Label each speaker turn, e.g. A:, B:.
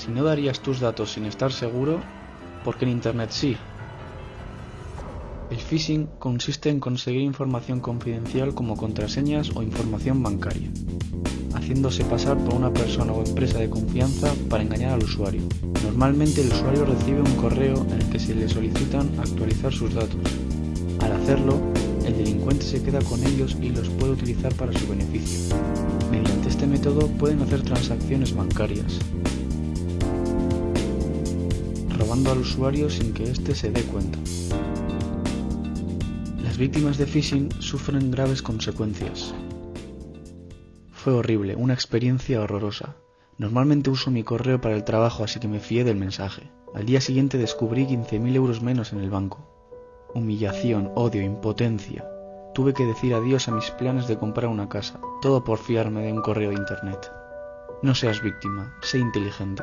A: Si no darías tus datos sin estar seguro, ¿por qué en Internet sí? El phishing consiste en conseguir información confidencial como contraseñas o información bancaria, haciéndose pasar por una persona o empresa de confianza para engañar al usuario. Normalmente el usuario recibe un correo en el que se le solicitan actualizar sus datos. Al hacerlo, el delincuente se queda con ellos y los puede utilizar para su beneficio. Mediante este método pueden hacer transacciones bancarias, al usuario sin que éste se dé cuenta. Las víctimas de phishing sufren graves consecuencias. Fue horrible, una experiencia horrorosa. Normalmente uso mi correo para el trabajo, así que me fié del mensaje. Al día siguiente descubrí 15.000 euros menos en el banco. Humillación, odio, impotencia. Tuve que decir adiós a mis planes de comprar una casa, todo por fiarme de un correo de internet. No seas víctima, sé inteligente.